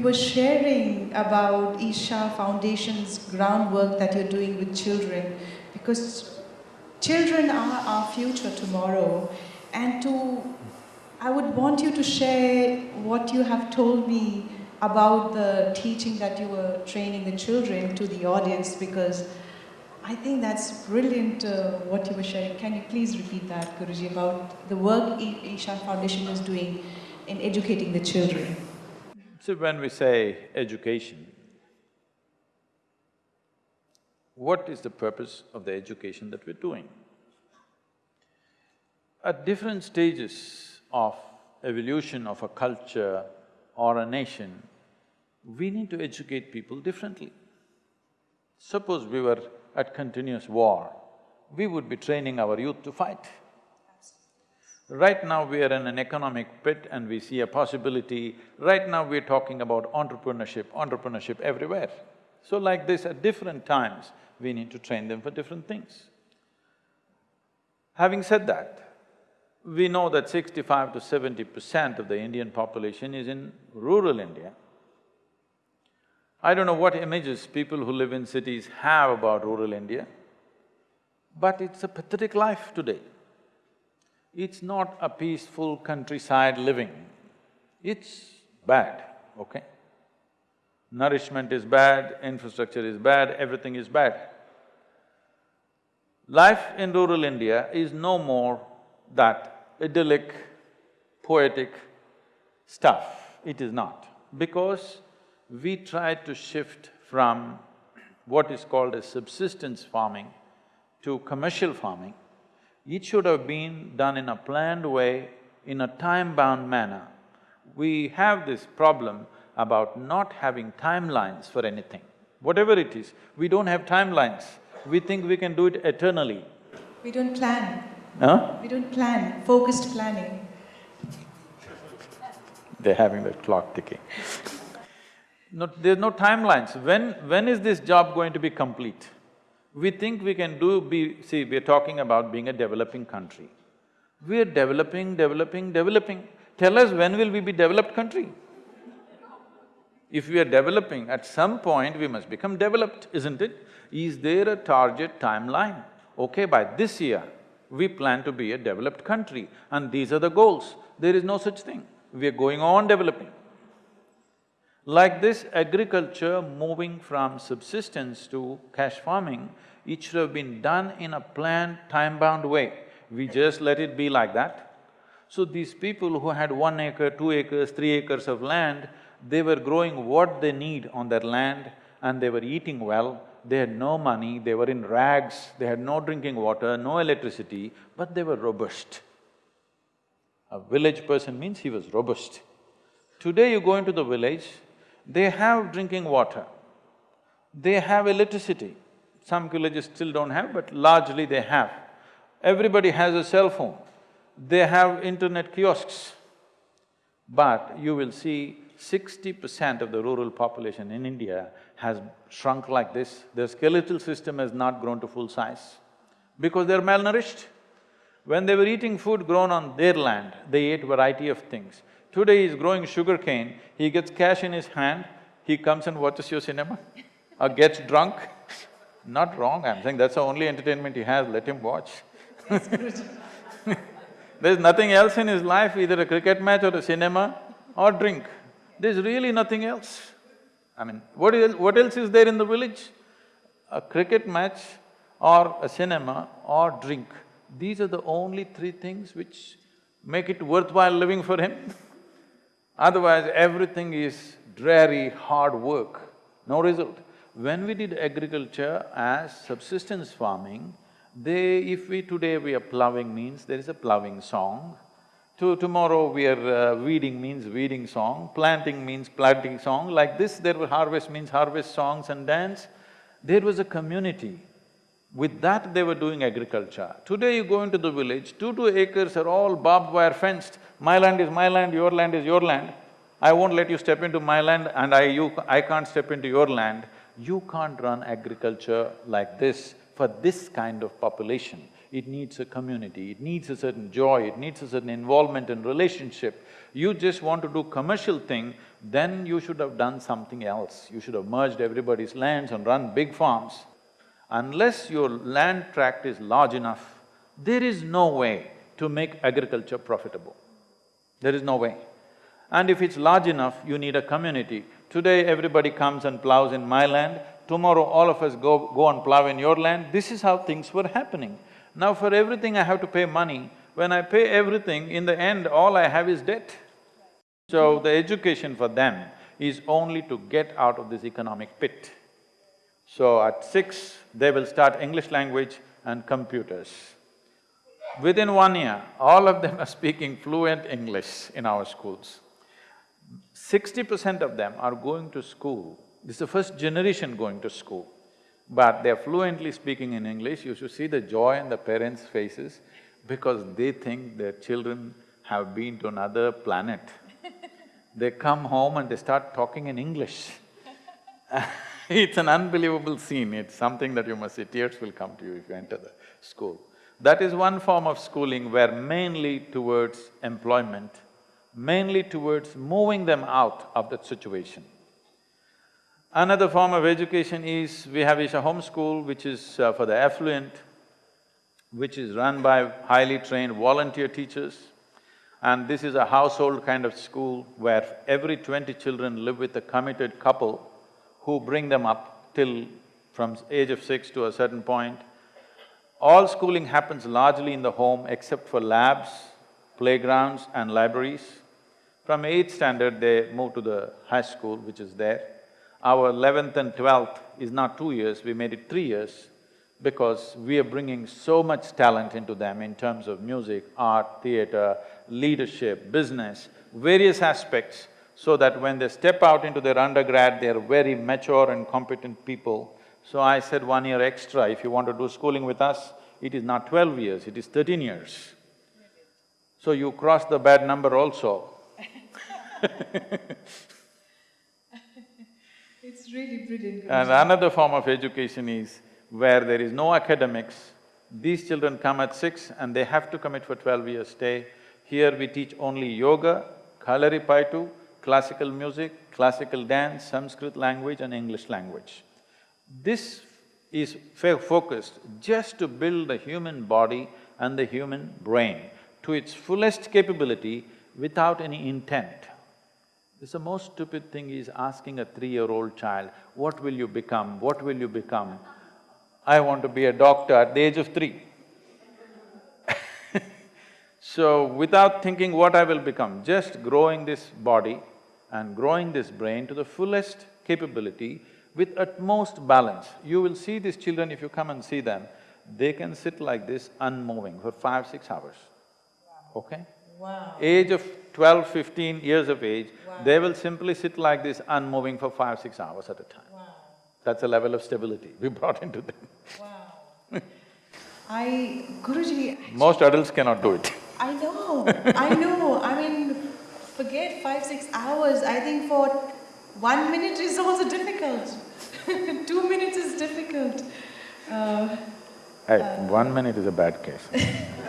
you were sharing about Isha Foundation's groundwork that you're doing with children because children are our future tomorrow and to I would want you to share what you have told me about the teaching that you were training the children to the audience because I think that's brilliant uh, what you were sharing. Can you please repeat that, Guruji, about the work Isha Foundation is doing in educating the children? So when we say education, what is the purpose of the education that we're doing? At different stages of evolution of a culture or a nation, we need to educate people differently. Suppose we were at continuous war, we would be training our youth to fight. Right now we are in an economic pit and we see a possibility, right now we're talking about entrepreneurship, entrepreneurship everywhere. So like this, at different times, we need to train them for different things. Having said that, we know that sixty-five to seventy percent of the Indian population is in rural India. I don't know what images people who live in cities have about rural India, but it's a pathetic life today. It's not a peaceful countryside living, it's bad, okay? Nourishment is bad, infrastructure is bad, everything is bad. Life in rural India is no more that idyllic, poetic stuff, it is not. Because we tried to shift from what is called as subsistence farming to commercial farming, it should have been done in a planned way, in a time-bound manner. We have this problem about not having timelines for anything. Whatever it is, we don't have timelines. We think we can do it eternally. We don't plan. Huh? We don't plan, focused planning. They're having the clock ticking. No, there's no timelines. When… when is this job going to be complete? We think we can do… be… see, we're talking about being a developing country. We're developing, developing, developing. Tell us when will we be developed country? If we are developing, at some point we must become developed, isn't it? Is there a target timeline? Okay, by this year, we plan to be a developed country and these are the goals. There is no such thing. We are going on developing. Like this, agriculture moving from subsistence to cash farming, it should have been done in a planned, time-bound way. We just let it be like that. So these people who had one acre, two acres, three acres of land, they were growing what they need on their land and they were eating well. They had no money, they were in rags, they had no drinking water, no electricity, but they were robust. A village person means he was robust. Today you go into the village, they have drinking water, they have electricity. Some villages still don't have, but largely they have. Everybody has a cell phone, they have internet kiosks. But you will see sixty percent of the rural population in India has shrunk like this. Their skeletal system has not grown to full size because they're malnourished. When they were eating food grown on their land, they ate variety of things. Today he's growing sugarcane, he gets cash in his hand, he comes and watches your cinema or gets drunk. Not wrong, I'm saying that's the only entertainment he has, let him watch There's nothing else in his life, either a cricket match or a cinema or drink. There's really nothing else. I mean, what, is, what else is there in the village? A cricket match or a cinema or drink. These are the only three things which make it worthwhile living for him Otherwise, everything is dreary, hard work, no result. When we did agriculture as subsistence farming, they… if we… today we are ploughing means there is a ploughing song, to tomorrow we are uh, weeding means weeding song, planting means planting song, like this there were harvest means harvest songs and dance. There was a community. With that they were doing agriculture. Today you go into the village, two two acres are all barbed wire fenced, my land is my land, your land is your land. I won't let you step into my land and I… you… I can't step into your land. You can't run agriculture like this for this kind of population. it needs a community, it needs a certain joy, it needs a certain involvement and relationship. You just want to do commercial thing, then you should have done something else. You should have merged everybody's lands and run big farms. Unless your land tract is large enough, there is no way to make agriculture profitable. There is no way. And if it's large enough, you need a community. Today, everybody comes and plows in my land, tomorrow all of us go, go and plow in your land. This is how things were happening. Now for everything I have to pay money. When I pay everything, in the end, all I have is debt. So the education for them is only to get out of this economic pit. So at six, they will start English language and computers. Within one year, all of them are speaking fluent English in our schools. Sixty percent of them are going to school, this is the first generation going to school, but they're fluently speaking in English, you should see the joy in the parents' faces because they think their children have been to another planet. they come home and they start talking in English It's an unbelievable scene, it's something that you must see, tears will come to you if you enter the school. That is one form of schooling where mainly towards employment, mainly towards moving them out of that situation. Another form of education is, we have Isha Home School, which is uh, for the affluent, which is run by highly trained volunteer teachers. And this is a household kind of school where every twenty children live with a committed couple who bring them up till from age of six to a certain point. All schooling happens largely in the home except for labs, playgrounds and libraries. From eighth standard, they move to the high school, which is there. Our eleventh and twelfth is not two years, we made it three years because we are bringing so much talent into them in terms of music, art, theatre, leadership, business, various aspects so that when they step out into their undergrad, they're very mature and competent people. So I said one year extra, if you want to do schooling with us, it is not twelve years, it is thirteen years. So you cross the bad number also. It's really brilliant. And another form of education is where there is no academics, these children come at six and they have to commit for twelve years stay. Here we teach only yoga, kalaripayattu, classical music, classical dance, Sanskrit language and English language. This is focused just to build the human body and the human brain to its fullest capability without any intent. This the most stupid thing is asking a three-year-old child, what will you become, what will you become? I want to be a doctor at the age of three. so, without thinking what I will become, just growing this body and growing this brain to the fullest capability with utmost balance. You will see these children, if you come and see them, they can sit like this unmoving for five, six hours, okay? Wow. Age of 12, 15 years of age, Wow. they will simply sit like this unmoving for five, six hours at a time. Wow, That's a level of stability we brought into them. wow. I… Guruji, Most adults cannot do it. I know, I know, I mean, forget five, six hours, I think for one minute is also difficult. Two minutes is difficult. Uh, Hey, one minute is a bad case.